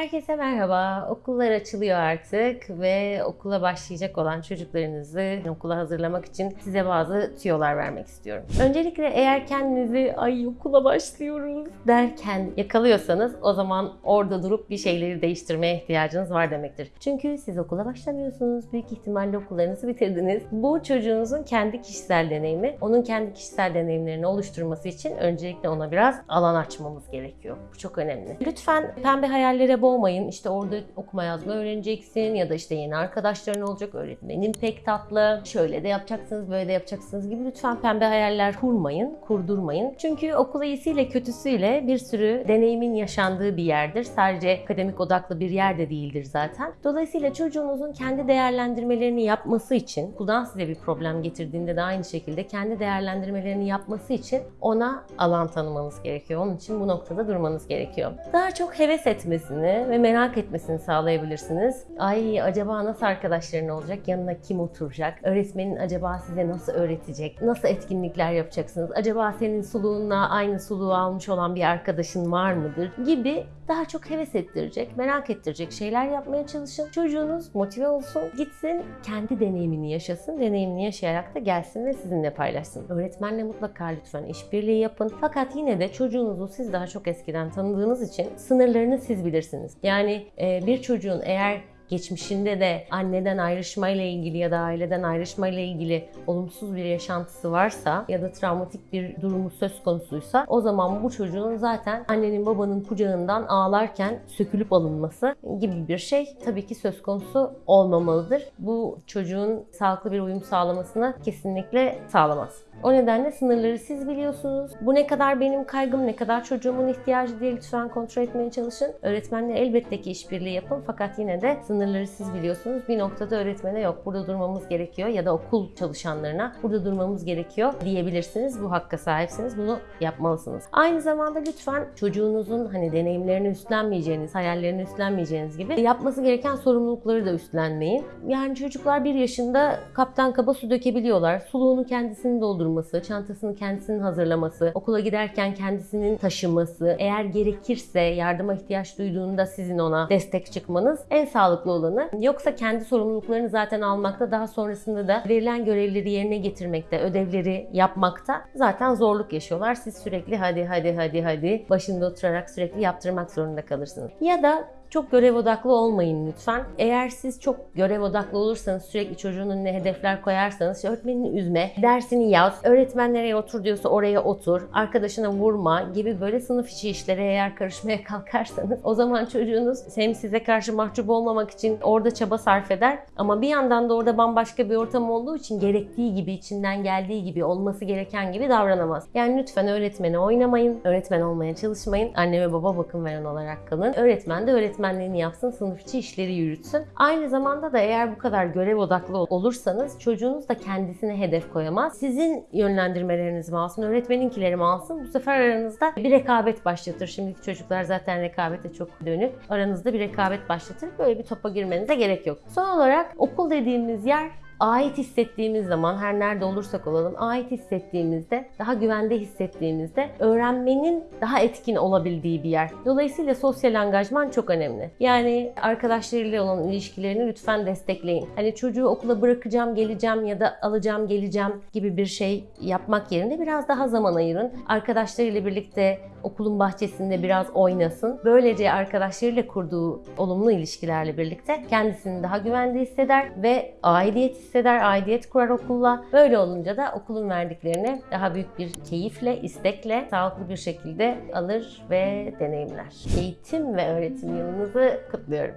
Herkese merhaba. Okullar açılıyor artık ve okula başlayacak olan çocuklarınızı okula hazırlamak için size bazı tüyolar vermek istiyorum. Öncelikle eğer kendinizi ay okula başlıyoruz derken yakalıyorsanız o zaman orada durup bir şeyleri değiştirmeye ihtiyacınız var demektir. Çünkü siz okula başlamıyorsunuz. Büyük ihtimalle okullarınızı bitirdiniz. Bu çocuğunuzun kendi kişisel deneyimi. Onun kendi kişisel deneyimlerini oluşturması için öncelikle ona biraz alan açmamız gerekiyor. Bu çok önemli. Lütfen pembe hayallere boğmayın. İşte orada okuma yazma öğreneceksin ya da işte yeni arkadaşların olacak. Öğretmenin pek tatlı. Şöyle de yapacaksınız, böyle de yapacaksınız gibi lütfen pembe hayaller kurmayın, kurdurmayın. Çünkü okul iyisiyle kötüsüyle bir sürü deneyimin yaşandığı bir yerdir. Sadece akademik odaklı bir yer de değildir zaten. Dolayısıyla çocuğunuzun kendi değerlendirmelerini yapması için, okuldan size bir problem getirdiğinde de aynı şekilde kendi değerlendirmelerini yapması için ona alan tanımanız gerekiyor. Onun için bu noktada durmanız gerekiyor. Daha çok heves etmesini ve merak etmesini sağlayabilirsiniz. Ay acaba nasıl arkadaşların olacak? Yanına kim oturacak? Öğretmenin acaba size nasıl öğretecek? Nasıl etkinlikler yapacaksınız? Acaba senin suluğunla aynı suluğu almış olan bir arkadaşın var mıdır? Gibi daha çok heves ettirecek, merak ettirecek şeyler yapmaya çalışın. Çocuğunuz motive olsun, gitsin, kendi deneyimini yaşasın. Deneyimini yaşayarak da gelsin ve sizinle paylaşsın. Öğretmenle mutlaka lütfen işbirliği yapın. Fakat yine de çocuğunuzu siz daha çok eskiden tanıdığınız için sınırlarını siz bilirsiniz. Yani bir çocuğun eğer geçmişinde de anneden ayrışmayla ilgili ya da aileden ayrışmayla ilgili olumsuz bir yaşantısı varsa ya da travmatik bir durumu söz konusuysa o zaman bu çocuğun zaten annenin babanın kucağından ağlarken sökülüp alınması gibi bir şey tabii ki söz konusu olmamalıdır. Bu çocuğun sağlıklı bir uyum sağlamasını kesinlikle sağlamaz. O nedenle sınırları siz biliyorsunuz. Bu ne kadar benim kaygım, ne kadar çocuğumun ihtiyacı diye lütfen kontrol etmeye çalışın. Öğretmenle elbette ki işbirliği yapın fakat yine de sınırları siz biliyorsunuz. Bir noktada öğretmene yok burada durmamız gerekiyor ya da okul çalışanlarına burada durmamız gerekiyor diyebilirsiniz. Bu hakka sahipsiniz. Bunu yapmalısınız. Aynı zamanda lütfen çocuğunuzun hani deneyimlerini üstlenmeyeceğiniz, hayallerini üstlenmeyeceğiniz gibi yapması gereken sorumlulukları da üstlenmeyin. Yani çocuklar bir yaşında kaptan kaba su dökebiliyorlar. Suluğunu kendisini doldurması, çantasını kendisinin hazırlaması, okula giderken kendisinin taşıması, eğer gerekirse yardıma ihtiyaç duyduğunda sizin ona destek çıkmanız en sağlıklı olanı. Yoksa kendi sorumluluklarını zaten almakta, daha sonrasında da verilen görevleri yerine getirmekte, ödevleri yapmakta zaten zorluk yaşıyorlar. Siz sürekli hadi hadi hadi hadi başında oturarak sürekli yaptırmak zorunda kalırsınız. Ya da çok görev odaklı olmayın lütfen. Eğer siz çok görev odaklı olursanız, sürekli çocuğun önüne hedefler koyarsanız, işte öğretmenini üzme, dersini yaz, öğretmen nereye otur diyorsa oraya otur, arkadaşına vurma gibi böyle sınıf içi işlere eğer karışmaya kalkarsanız o zaman çocuğunuz hem size karşı mahcup olmamak için orada çaba sarf eder ama bir yandan da orada bambaşka bir ortam olduğu için gerektiği gibi, içinden geldiği gibi, olması gereken gibi davranamaz. Yani lütfen öğretmene oynamayın, öğretmen olmaya çalışmayın. Anne ve baba bakım veren olarak kalın. Öğretmen de öğretmen öğretmenliğini yapsın, sınıf içi işleri yürütsün. Aynı zamanda da eğer bu kadar görev odaklı olursanız çocuğunuz da kendisine hedef koyamaz. Sizin yönlendirmelerinizi mi alsın, öğretmeninkileri mi alsın? Bu sefer aranızda bir rekabet başlatır. Şimdiki çocuklar zaten rekabete çok dönük. Aranızda bir rekabet başlatır. Böyle bir topa girmenize gerek yok. Son olarak okul dediğimiz yer ait hissettiğimiz zaman her nerede olursak olalım ait hissettiğimizde, daha güvende hissettiğimizde öğrenmenin daha etkin olabildiği bir yer. Dolayısıyla sosyal angajman çok önemli. Yani arkadaşlarıyla olan ilişkilerini lütfen destekleyin. Hani çocuğu okula bırakacağım, geleceğim ya da alacağım, geleceğim gibi bir şey yapmak yerine biraz daha zaman ayırın. Arkadaşlarıyla birlikte okulun bahçesinde biraz oynasın. Böylece arkadaşlarıyla kurduğu olumlu ilişkilerle birlikte kendisini daha güvende hisseder ve aidiyet hisseder, aidiyet kurar okulla. Böyle olunca da okulun verdiklerini daha büyük bir keyifle, istekle, sağlıklı bir şekilde alır ve deneyimler. Eğitim ve öğretim yılınızı kutluyorum.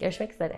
Görüşmek üzere.